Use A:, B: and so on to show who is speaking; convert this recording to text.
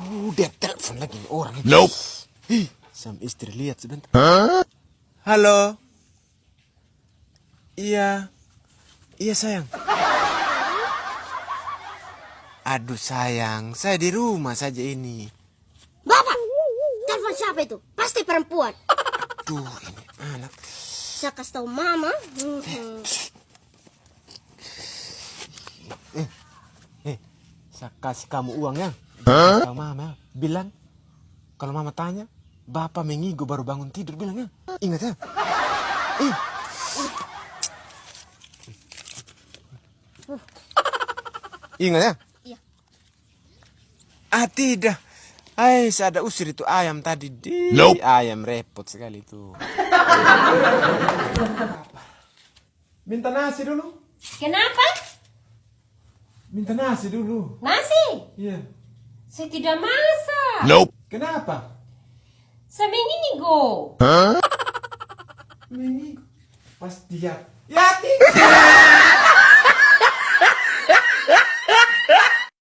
A: Aduh, dia telepon lagi orang.
B: Nope.
A: Ih, sam istri lihat sebentar. Halo. Iya. Iya sayang. Aduh sayang, saya di rumah saja ini.
C: Bapak, telepon siapa itu? Pasti perempuan.
A: Aduh, ini anak.
C: Saya kasih tahu mama. Mhm.
A: Eh, saya kasih kamu uang ya. Tahu mama, bilang kalau mama tanya, bapak mengigo baru bangun tidur bilang ya. Ingat ya. Eh. Ingat ya?
C: Iya.
A: Ah tidak. Hai, saya ada usir itu ayam tadi. Di
B: Nope.
A: ayam repot sekali itu. Minta nasi dulu.
C: Kenapa?
A: Minta nasi dulu.
C: Nasi?
A: Iya.
C: Saya tidak masak.
B: Nope.
A: Kenapa?
C: Saya mengigo.
A: Mengigo. Pas dia. Ya tidak.